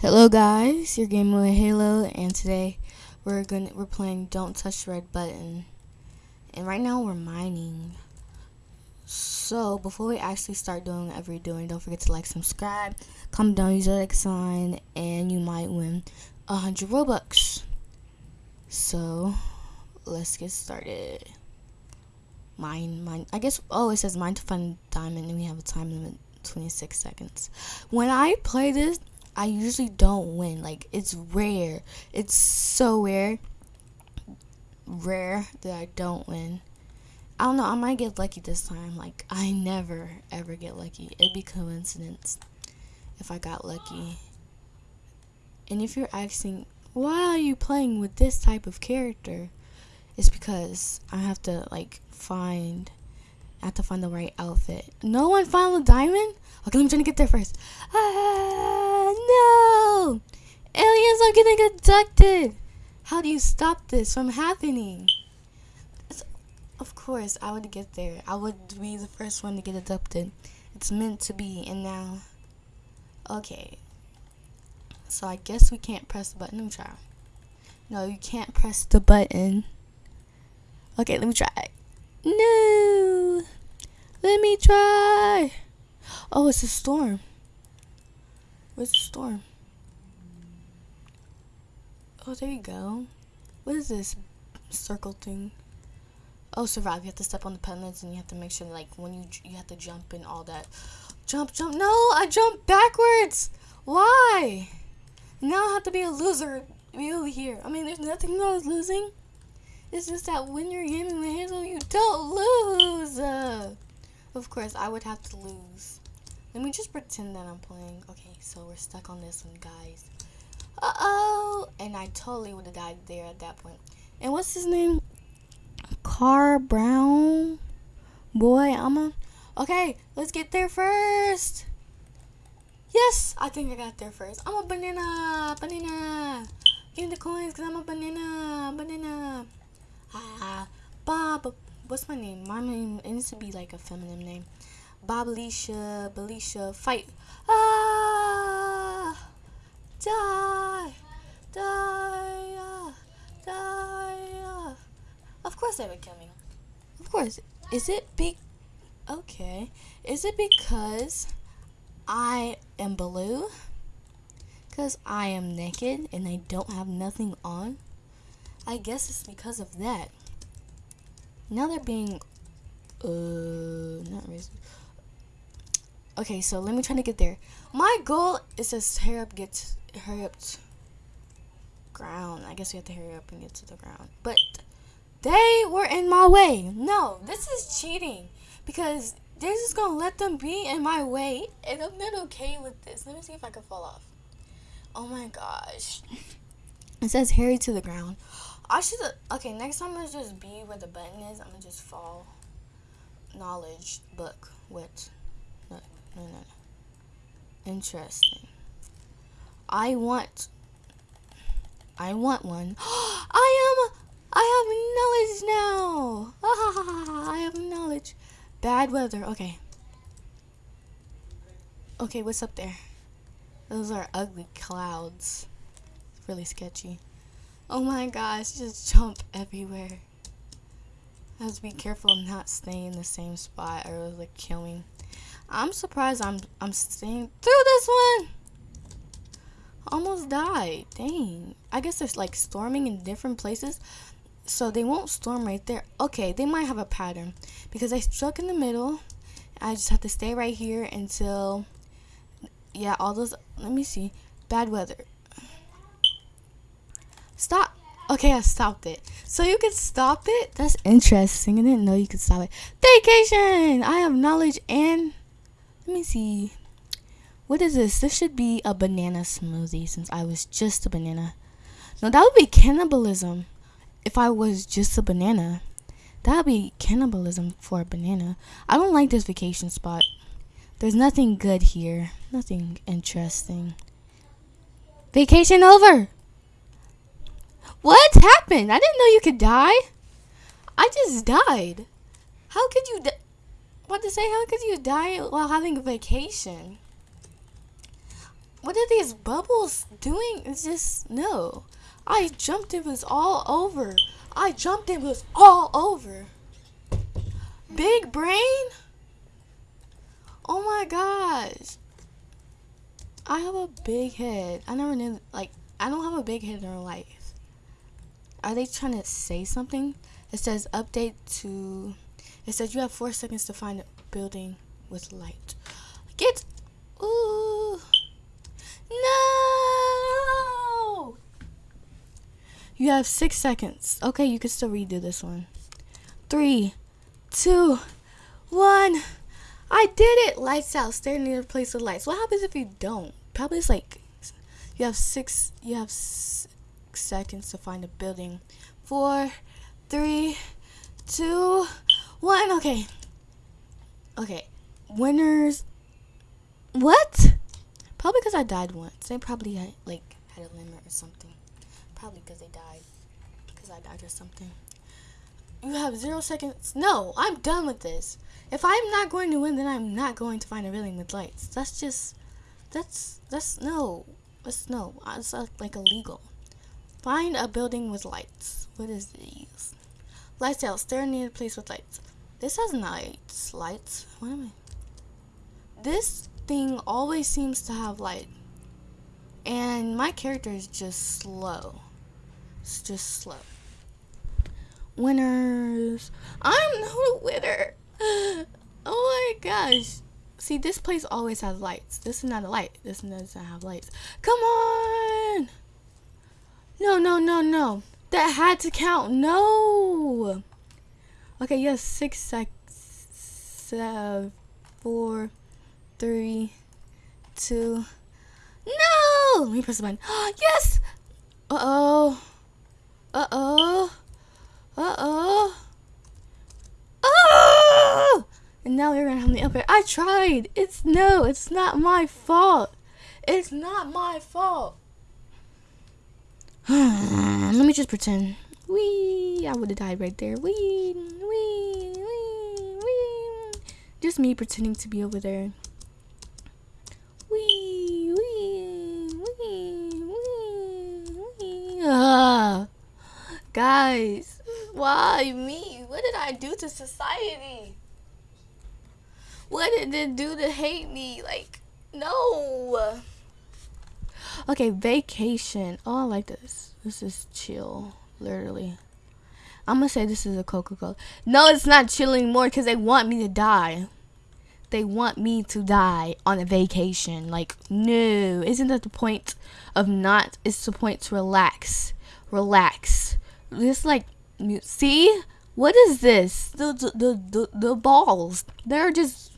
Hello guys, you're gaming with Halo and today we're gonna we're playing Don't Touch the Red Button. And right now we're mining. So before we actually start doing whatever you're doing, don't forget to like, subscribe, comment down, use the like sign, and you might win a hundred Robux. So let's get started. Mine, mine. I guess. Oh, it says mine to find diamond, and we have a time limit, 26 seconds. When I play this, I usually don't win. Like it's rare. It's so rare. Rare that I don't win. I don't know. I might get lucky this time. Like I never ever get lucky. It'd be coincidence if I got lucky. And if you're asking, why are you playing with this type of character? It's because I have to like find. I have to find the right outfit. No one found the diamond. Okay, let me try to get there first. Ah, Aliens are getting abducted! How do you stop this from happening? Of course, I would get there. I would be the first one to get abducted. It's meant to be, and now... Okay. So I guess we can't press the button. Let me try. No, you can't press the button. Okay, let me try. No! Let me try! Oh, it's a storm. Where's the storm? Oh, there you go. What is this circle thing? Oh, survive. You have to step on the pendants and you have to make sure, like, when you you have to jump and all that. Jump, jump. No, I jumped backwards. Why? Now I have to be a loser. Over here. I mean, there's nothing wrong with losing. It's just that when you're gaming with Hazel, you don't lose. Uh, of course, I would have to lose. Let me just pretend that I'm playing. Okay, so we're stuck on this one, guys. Uh-oh. And I totally would have died there at that point. And what's his name? Car Brown? Boy, I'm a... Okay, let's get there first. Yes, I think I got there first. I'm a banana. Banana. Give me the coins because I'm a banana. Banana. Ah, Bob. What's my name? My name, it needs to be like a feminine name. Bobalicia, Belicia, fight. Ah! Die! Die! Uh, die! Uh. Of course they would kill me. Of course. Is it be... Okay. Is it because I am blue? Because I am naked and I don't have nothing on? I guess it's because of that. Now they're being... Uh, not racist. Okay, so let me try to get there. My goal is to hurry up, get hurry up ground. I guess we have to hurry up and get to the ground. But they were in my way. No, this is cheating because they're just gonna let them be in my way, and I'm not okay with this. Let me see if I can fall off. Oh my gosh. It says hurry to the ground. I should. Okay, next time let's just be where the button is. I'm gonna just fall. Knowledge book. What? no, no, no. Interesting. I want. I want one. I am. I have knowledge now. I have knowledge. Bad weather. Okay. Okay, what's up there? Those are ugly clouds. It's really sketchy. Oh my gosh, just jump everywhere. I have to be careful not staying in the same spot or it'll like kill me. I'm surprised I'm I'm staying through this one. Almost died. Dang. I guess it's like storming in different places. So they won't storm right there. Okay, they might have a pattern. Because I struck in the middle. I just have to stay right here until yeah, all those let me see. Bad weather. Stop. Okay, I stopped it. So you can stop it? That's interesting. I didn't know you could stop it. Vacation! I have knowledge and let me see. What is this? This should be a banana smoothie since I was just a banana. No, that would be cannibalism if I was just a banana. That would be cannibalism for a banana. I don't like this vacation spot. There's nothing good here. Nothing interesting. Vacation over! What happened? I didn't know you could die. I just died. How could you die? What to say? How could you die while having a vacation? What are these bubbles doing? It's just no. I jumped. It was all over. I jumped. It was all over. Big brain. Oh my gosh. I have a big head. I never knew. Like I don't have a big head in real life. Are they trying to say something? It says update to. It says you have four seconds to find a building with light. Get. Ooh. No! You have six seconds. Okay, you can still redo this one. Three, two, one. I did it! Lights out. Staring near a place of lights. What happens if you don't? Probably it's like you have six. You have six seconds to find a building. Four, three, two, one. Okay. Okay. Winners. What? Probably because I died once. They probably had, like had a limit or something. Probably because they died. Because I died or something. You have zero seconds. No, I'm done with this. If I'm not going to win, then I'm not going to find a building with lights. That's just. That's. That's. No. That's no. It's like illegal. Find a building with lights. What is these? Lights out. Stare near a place with lights. This has lights. Lights. What am I? This thing always seems to have light. And my character is just slow. It's just slow. Winners. I'm not a winner. Oh my gosh. See, this place always has lights. This is not a light. This doesn't have lights. Come on. No, no, no, no. That had to count. No. Okay, have six seconds. Seven, four, three, two. No! Let me press the button. yes! Uh oh. Uh oh. Uh oh. And now you're gonna have me up here. I tried. It's no, it's not my fault. It's not my fault. Let me just pretend. Wee, I would have died right there. Wee, wee, wee, wee. Just me pretending to be over there. Wee, wee, wee, wee, wee. Ah, guys, why me? What did I do to society? What did it do to hate me? Like, no. Okay, vacation. Oh, I like this. This is chill, literally. I'm gonna say this is a Coca-Cola. No, it's not chill anymore because they want me to die. They want me to die on a vacation. Like, no. Isn't that the point of not? It's the point to relax. Relax. This, like, see? What is this? The, the, the, the, balls. They're just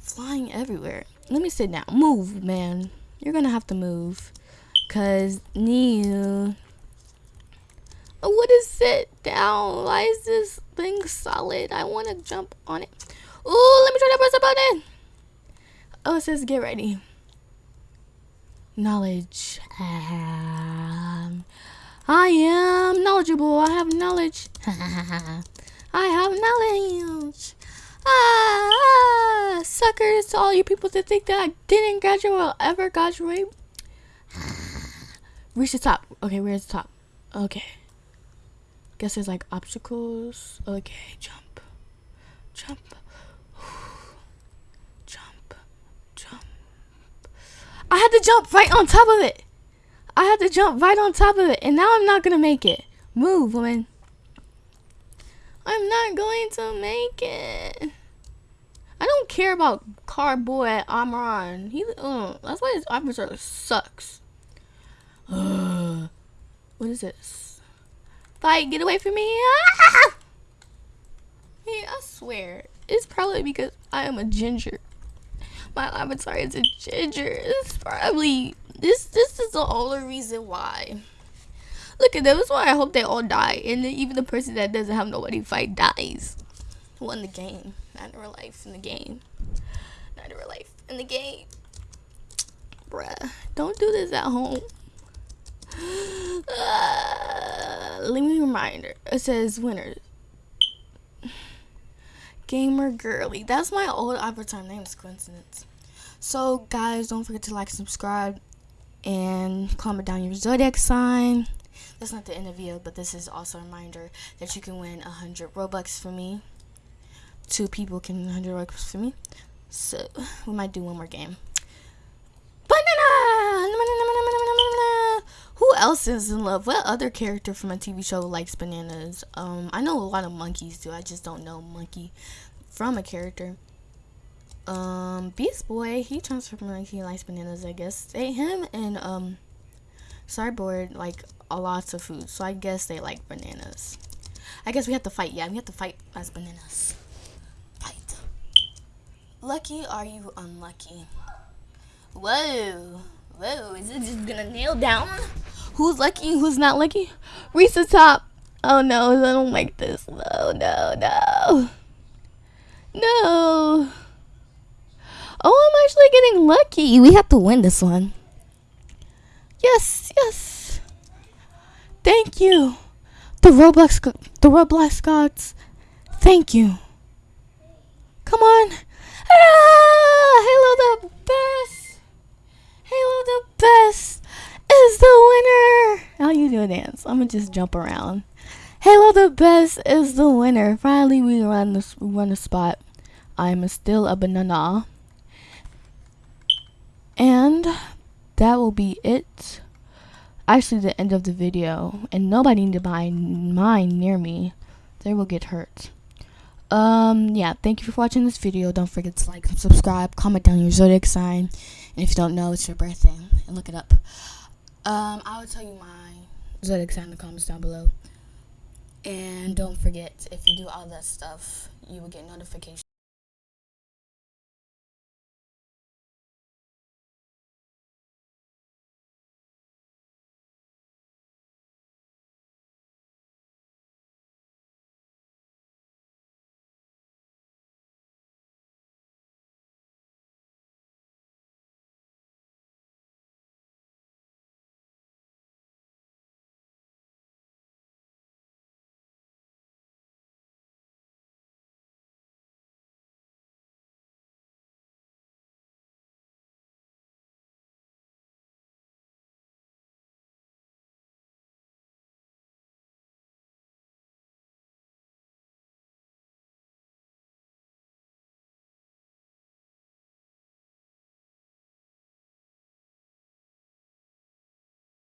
flying everywhere. Let me sit down. Move, man. You're gonna have to move. Cause new. What is it down? Why is this thing solid? I wanna jump on it. Ooh, let me try to press the button. Oh, it says get ready. Knowledge. Um, I am knowledgeable. I have knowledge. I have knowledge. Ah, suckers to all you people that think that I didn't graduate or ever graduate. Reach the top. Okay, where's the top? Okay. Guess there's like obstacles. Okay, jump. Jump. Jump. Jump. I had to jump right on top of it. I had to jump right on top of it. And now I'm not to make it. Move, woman. I'm not going to make it. I don't care about Cardboy Amron. He, uh, that's why his officer sucks. Uh, what is this? Fight, get away from me. Ah! Yeah, I swear. It's probably because I am a ginger. My avatar is a ginger. It's probably, this, this is the only reason why. Look at. That's why I hope they all die. And even the person that doesn't have nobody fight dies. Won the game. Not in real life. In the game. Not in real life. In the game. Bruh. Don't do this at home. Uh, let me a reminder. It says winner. Gamer girly. That's my old avatar name. Is coincidence. So, guys, don't forget to like, subscribe, and comment down your zodiac sign. That's not the end of the video, but this is also a reminder that you can win 100 Robux for me. Two people can win 100 Robux for me. So, we might do one more game. Banana! Who else is in love? What other character from a TV show likes bananas? Um, I know a lot of monkeys do. I just don't know monkey from a character. Um, Beast Boy, he transformed like he likes bananas, I guess. They him and um Cyborg like a lots of food, so I guess they like bananas. I guess we have to fight. Yeah, we have to fight as bananas. Fight. Lucky, are you unlucky? Whoa, whoa! Is it just gonna nail down who's lucky, who's not lucky? Reach the top. Oh no, I don't like this. No, no, no, no. Oh, I'm actually getting lucky. We have to win this one. Yes, yes. Thank you. The Roblox, the Roblox gods. Thank you. Come on. Ah, Halo the best. Halo the best is the winner. How you do a dance? I'm gonna just jump around. Halo the best is the winner. Finally, we run this run a spot. I'm still a banana. And that will be it. Actually, the end of the video. And nobody need to buy mine near me. They will get hurt. Um, yeah, thank you for watching this video. Don't forget to like subscribe. Comment down your zodiac sign. And if you don't know, it's your birthday. And look it up. Um, I will tell you my zodiac sign in the comments down below. And don't forget, if you do all that stuff, you will get notifications.